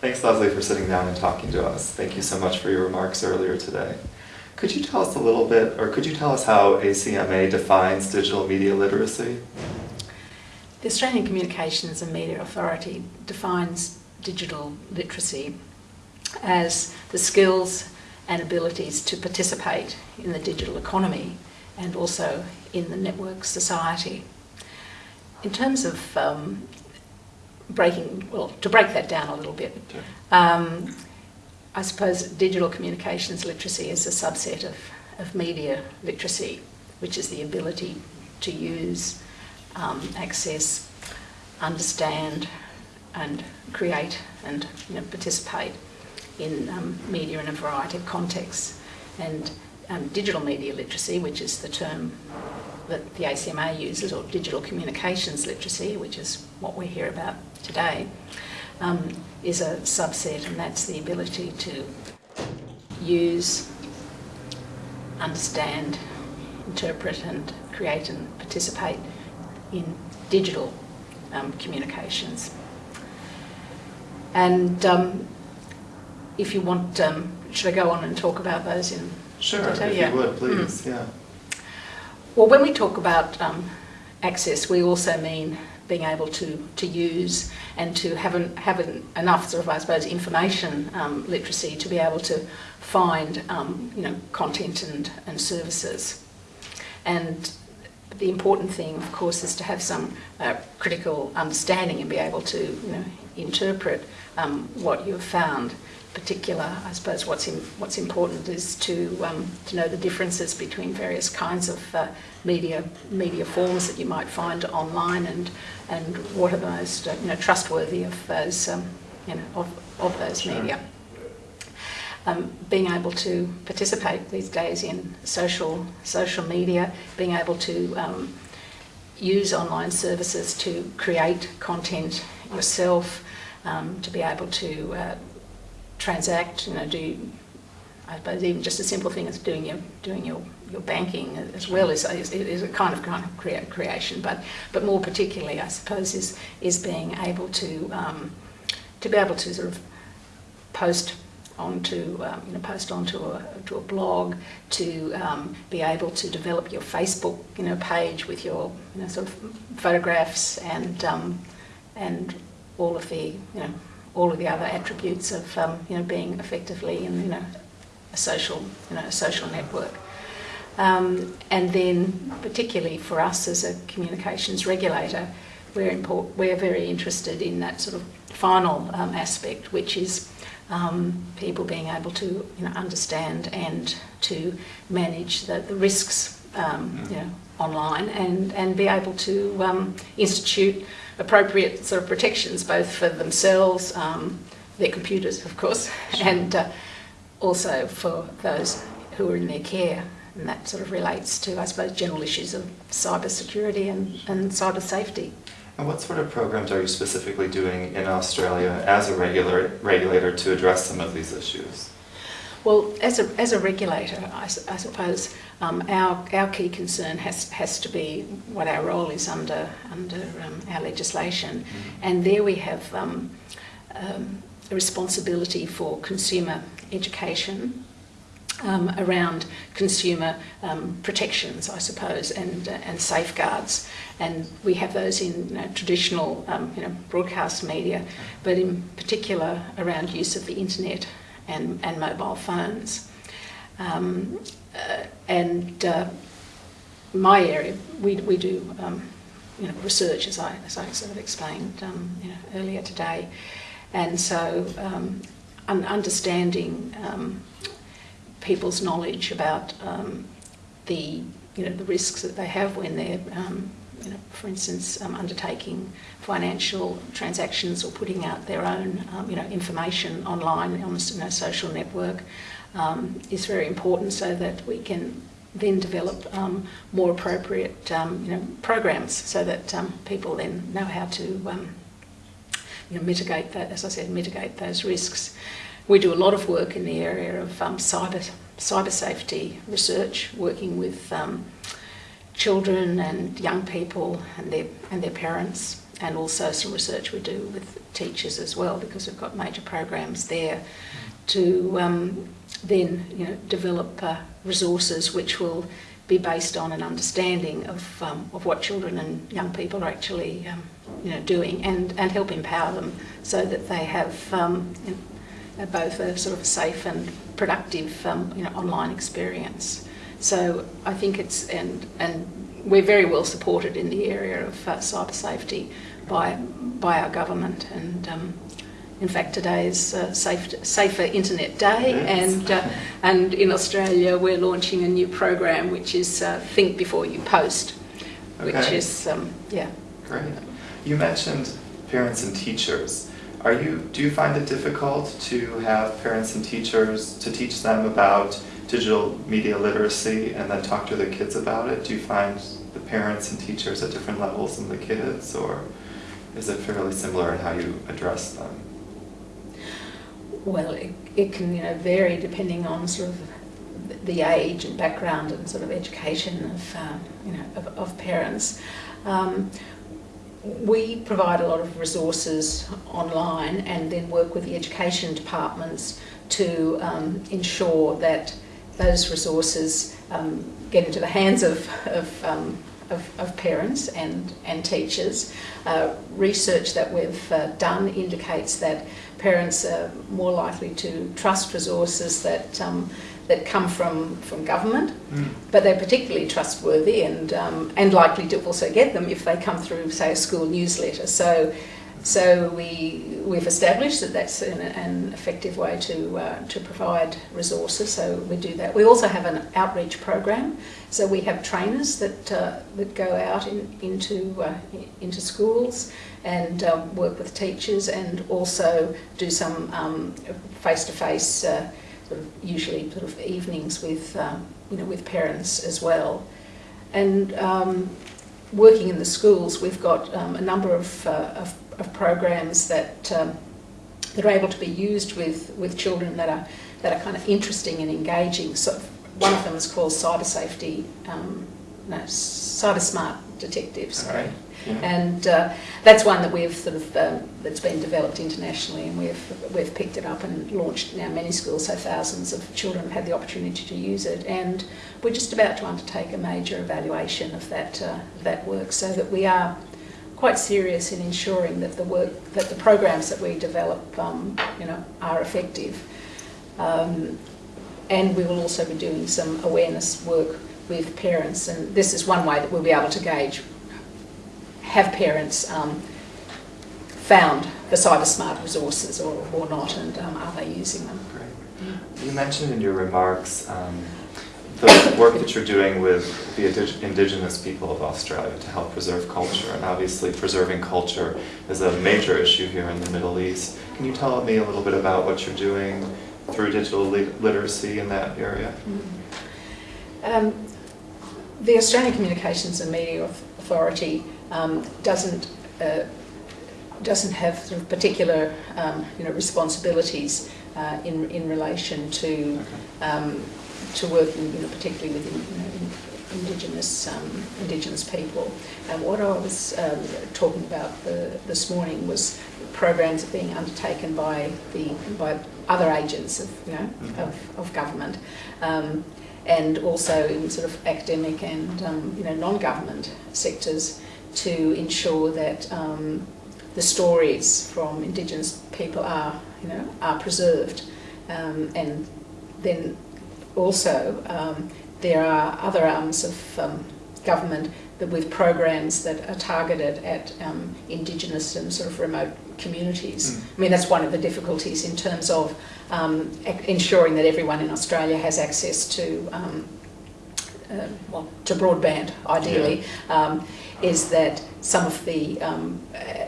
Thanks, Leslie, for sitting down and talking to us. Thank you so much for your remarks earlier today. Could you tell us a little bit, or could you tell us how ACMA defines digital media literacy? The Australian Communications and Media Authority defines digital literacy as the skills and abilities to participate in the digital economy and also in the network society. In terms of um, breaking, well, to break that down a little bit, um, I suppose digital communications literacy is a subset of, of media literacy, which is the ability to use, um, access, understand, and create and you know, participate in um, media in a variety of contexts. And um, digital media literacy, which is the term that the ACMA uses, or digital communications literacy, which is what we hear about today, um, is a subset, and that's the ability to use, understand, interpret, and create and participate in digital um, communications. And um, if you want, um, should I go on and talk about those in Sure, if Yeah. you would, please, Mm. yeah. Well, when we talk about um, access, we also mean being able to, to use and to have, an, have an, enough sort of, I suppose, information um, literacy to be able to find, um, you know, content and, and services. And the important thing, of course, is to have some uh, critical understanding and be able to, you know, interpret um, what you've found. Particular, I suppose, what's in, what's important is to um, to know the differences between various kinds of uh, media media forms that you might find online, and and what are the most uh, you know trustworthy of those um, you know of of those Sure. media. Um, being able to participate these days in social social media, being able to um, use online services to create content yourself, um, to be able to uh, transact, you know, do I suppose even just a simple thing as doing your doing your, your banking as well is, is, is a kind of kind of crea- creation, but but more particularly, I suppose, is is being able to um, to be able to sort of post onto um, you know post onto a to a blog, to um, be able to develop your Facebook you know page with your you know sort of photographs and um, and all of the you know all of the other attributes of um, you know being effectively in you know a social you know a social network. Um, and then, particularly for us as a communications regulator, we're, import- we're very interested in that sort of final um, aspect, which is um, people being able to you know, understand and to manage the, the risks um, you know, online and, and be able to um, institute appropriate sort of protections both for themselves, um, their computers, of course, and uh, also for those who are in their care. And that sort of relates to, I suppose, general issues of cyber security and, and cyber safety. And what sort of programs are you specifically doing in Australia as a regular, regulator to address some of these issues? Well, as a, as a regulator, I, I suppose um, our, our key concern has, has to be what our role is under, under um, our legislation. And there we have um, um, a responsibility for consumer education um, around consumer um, protections, I suppose, and, uh, and safeguards. And we have those in traditional um, you know, broadcast media, but in particular around use of the internet and, and mobile phones. Um, uh, and uh, my area, we, we do um, you know, research, as I, as I sort of explained um, you know, earlier today. And so um, un- understanding um, people's knowledge about um, the you know the risks that they have when they're um, you know for instance um, undertaking financial transactions or putting out their own um, you know information online on a you know, social network um, is very important so that we can then develop um, more appropriate um, you know programs so that um, people then know how to you know, mitigate that, as I said, mitigate those risks. We do a lot of work in the area of cyber cyber safety research, working with children and young people and their and their parents, and also some research we do with teachers as well because we've got major programs there to um, then you know develop uh, resources which will be based on an understanding of um, of what children and young people are actually um, you know doing and and help empower them so that they have um, you know, both a sort of safe and productive um, you know online experience. So I think it's and and we're very well supported in the area of uh, cyber safety by by our government. And um, in fact today is uh, safe, safer internet day. And uh, and in Australia we're launching a new program which is uh, think before you post which is um, yeah. Great. You mentioned parents and teachers. Are you, do you find it difficult to have parents and teachers, to teach them about digital media literacy and then talk to their kids about it? Do you find the parents and teachers at different levels than the kids, or is it fairly similar in how you address them? well it, it can you know vary depending on sort of the age and background and sort of education of uh, you know of, of parents. Um, we provide a lot of resources online and then work with the education departments to um, ensure that those resources um, get into the hands of, of, um, of, of parents and, and teachers. Uh, research that we've uh, done indicates that parents are more likely to trust resources that, um, that come from, from government but they're particularly trustworthy and um, and likely to also get them if they come through, say, a school newsletter. So, so we we've established that that's an, an effective way to uh, to provide resources. So we do that. We also have an outreach program. So we have trainers that uh, that go out in, into uh, into schools and um, work with teachers and also do some um, face-to-face. Uh, sort of usually sort of evenings with um, you know with parents as well, and um, working in the schools, we've got um, a number of, uh, of, of programs that um, that are able to be used with, with children that are that are kind of interesting and engaging. So one of them is called Cyber Safety, um, no, Cyber Smart Detectives. Right. Yeah. And uh, that's one that we've sort of um, that's been developed internationally, and we've we've picked it up and launched now many schools, so thousands of children have had the opportunity to use it. And we're just about to undertake a major evaluation of that uh, that work, so that we are quite serious in ensuring that the work that the programs that we develop, um, you know, are effective. Um, and we will also be doing some awareness work with parents, and this is one way that we'll be able to gauge have parents um, found the cyber smart resources or, or not, and um, are they using them? Great. You mentioned in your remarks um, the work that you're doing with the indigenous people of Australia to help preserve culture, and obviously preserving culture is a major issue here in the Middle East. Can you tell me a little bit about what you're doing through digital li- literacy in that area? Um, the Australian Communications and Media Authority um, doesn't uh, doesn't have sort of particular um, you know responsibilities uh, in in relation to um, to working you know particularly with you know, indigenous um, indigenous people. And what I was um, talking about the, this morning was programs being undertaken by the by other agents of you know Mhm. of, of government. Um, and also in sort of academic and um, you know non-government sectors to ensure that um, the stories from Indigenous people are you know are preserved, um, and then also um, there are other arms of um, government that with programs that are targeted at um, Indigenous and sort of remote communities. Mm. I mean that's one of the difficulties in terms of um, ensuring that everyone in Australia has access to um, uh, well, to broadband, ideally, um, is that some of the um, uh,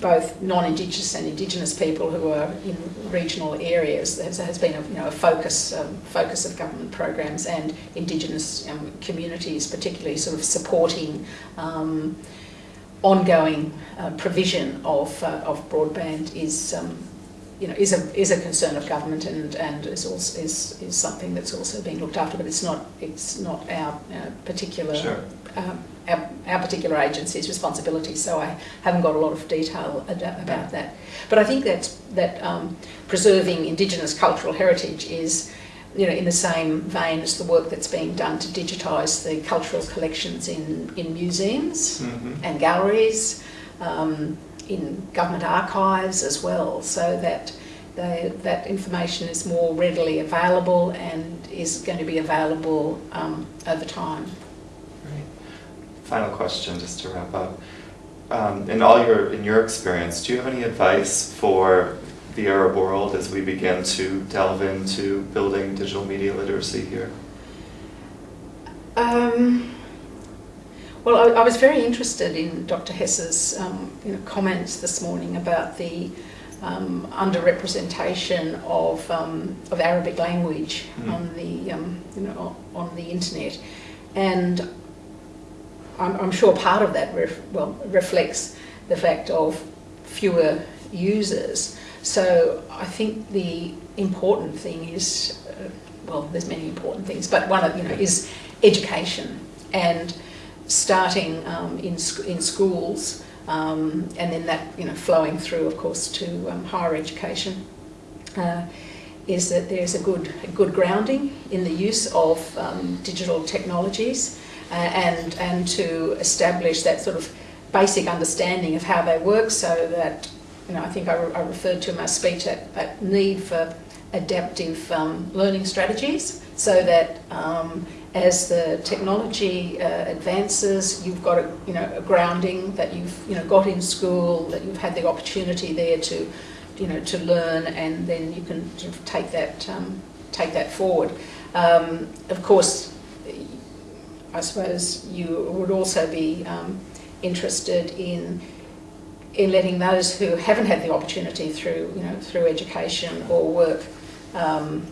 both non-Indigenous and Indigenous people who are in regional areas has, has been a, you know, a focus um, focus of government programs and Indigenous um, communities, particularly sort of supporting um, ongoing uh, provision of uh, of broadband is. Um, you know, is a is a concern of government and and is also is is something that's also being looked after, but it's not it's not our uh, particular Sure. Our, our particular agency's responsibility, so I haven't got a lot of detail about that. But I think that's, that um, preserving Indigenous cultural heritage is, you know, in the same vein as the work that's being done to digitise the cultural collections in, in museums Mhm. and galleries, um, in government archives as well, so that they, that information is more readily available and is going to be available um, over time. Final question, just to wrap up. Um, in all your in your experience, do you have any advice for the Arab world as we begin to delve into building digital media literacy here? Um, well, I, I was very interested in Dr. Hess's um, you know, comments this morning about the um, underrepresentation of, um, of Arabic language Mm. on the um, you know on the internet, and I'm, I'm sure part of that ref, well reflects the fact of fewer users. So I think the important thing is, uh, well, there's many important things, but one of you know is education and starting um, in sc- in schools, um, and then that you know flowing through, of course, to um, higher education. Uh, is that there's a good a good grounding in the use of um, digital technologies uh, and and to establish that sort of basic understanding of how they work so that you know I think I, re- I referred to in my speech that, that need for adaptive um, learning strategies so that um, as the technology uh, advances you've got a you know a grounding that you've you know got in school that you've had the opportunity there to you know, to learn, and then you can sort of take that um, take that forward. Um, of course, I suppose you would also be um, interested in in letting those who haven't had the opportunity through you know through education or work um,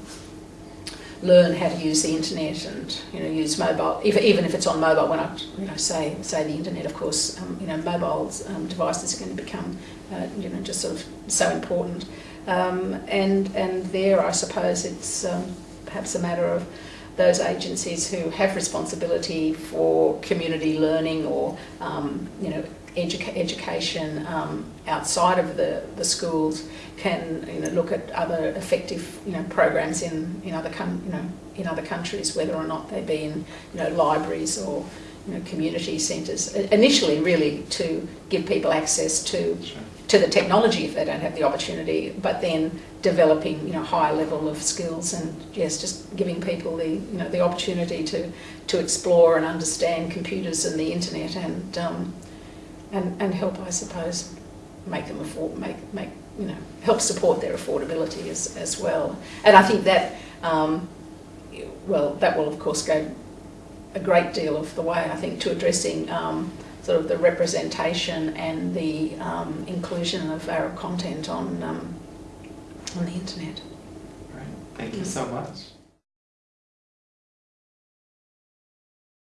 learn how to use the internet and you know use mobile even even if it's on mobile when I you know say say the internet of course um, you know mobile um, devices are going to become uh, you know just sort of so important. Um, and and there I suppose it's um, perhaps a matter of those agencies who have responsibility for community learning or um, you know educa- education um, outside of the, the schools can you know look at other effective you know programs in in other you know in other countries whether or not they be in you know libraries or you know community centres initially really to give people access to. To the technology if they don't have the opportunity but then developing you know higher level of skills and yes just giving people the you know the opportunity to to explore and understand computers and the internet and um, and and help I suppose make them afford make make you know help support their affordability as as well. And I think that um, well that will of course go a great deal of the way I think to addressing um, sort of the representation and the um, inclusion of Arab content on um, on the internet. Right. Thank you so much.